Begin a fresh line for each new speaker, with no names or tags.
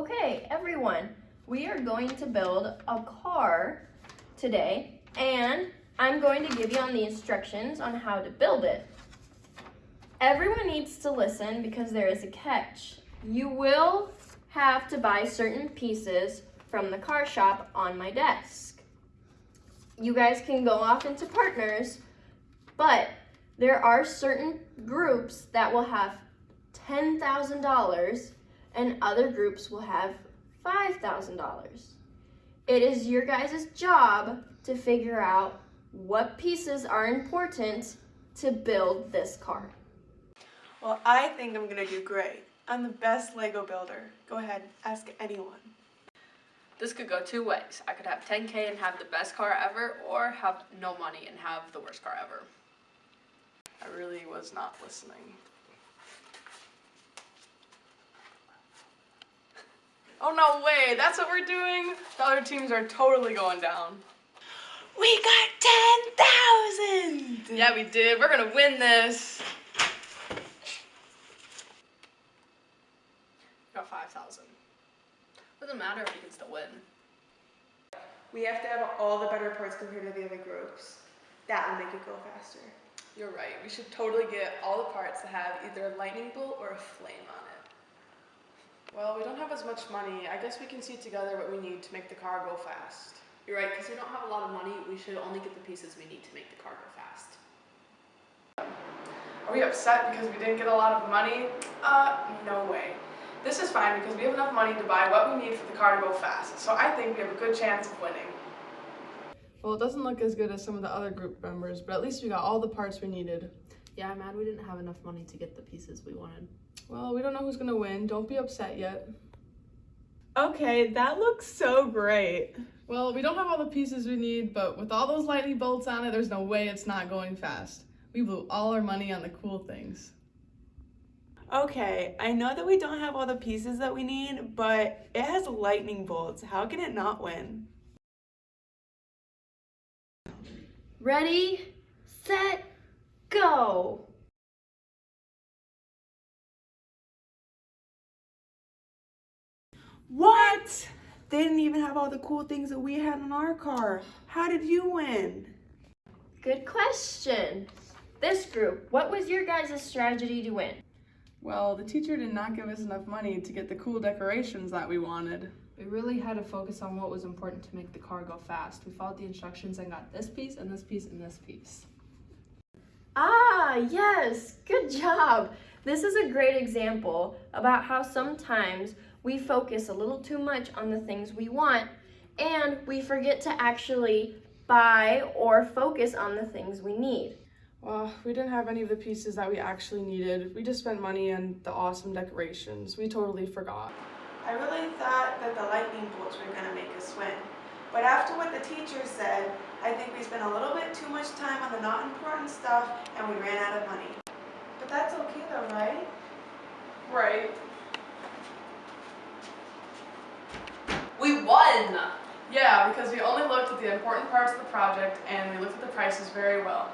Okay, everyone, we are going to build a car today, and I'm going to give you on the instructions on how to build it. Everyone needs to listen because there is a catch. You will have to buy certain pieces from the car shop on my desk. You guys can go off into partners, but there are certain groups that will have $10,000 and other groups will have $5,000. It is your guys' job to figure out what pieces are important to build this car.
Well, I think I'm gonna do great. I'm the best Lego builder. Go ahead, ask anyone.
This could go two ways. I could have 10k and have the best car ever, or have no money and have the worst car ever.
I really was not listening. Oh no way, that's what we're doing? The other teams are totally going down. We got 10,000!
Yeah, we did. We're gonna win this. Got 5,000. Doesn't matter if you can still win.
We have to have all the better parts compared to the other groups. That will make it go faster.
You're right. We should totally get all the parts that have either a lightning bolt or a flame on it.
Well, we don't have as much money. I guess we can see together what we need to make the car go fast.
You're right, because we don't have a lot of money. We should only get the pieces we need to make the car go fast.
Are we upset because we didn't get a lot of money? Uh, no way. This is fine because we have enough money to buy what we need for the car to go fast. So I think we have a good chance of winning.
Well, it doesn't look as good as some of the other group members, but at least we got all the parts we needed.
Yeah, I'm mad we didn't have enough money to get the pieces we wanted.
Well, we don't know who's gonna win. Don't be upset yet.
Okay, that looks so great.
Well, we don't have all the pieces we need, but with all those lightning bolts on it, there's no way it's not going fast. We blew all our money on the cool things.
Okay, I know that we don't have all the pieces that we need, but it has lightning bolts. How can it not win?
Ready, set, go!
What? They didn't even have all the cool things that we had in our car. How did you win?
Good question. This group, what was your guys' strategy to win?
Well, the teacher did not give us enough money to get the cool decorations that we wanted.
We really had to focus on what was important to make the car go fast. We followed the instructions and got this piece and this piece and this piece.
Ah, yes, good job. This is a great example about how sometimes we focus a little too much on the things we want and we forget to actually buy or focus on the things we need.
Well, we didn't have any of the pieces that we actually needed. We just spent money on the awesome decorations. We totally forgot.
I really thought that the lightning bolts were going to make us win. But after what the teacher said, I think we spent a little bit too much time on the not important stuff and we ran out of money. But that's okay though, right? Right.
Won!
Yeah, because we only looked at the important parts of the project and we looked at the prices very well.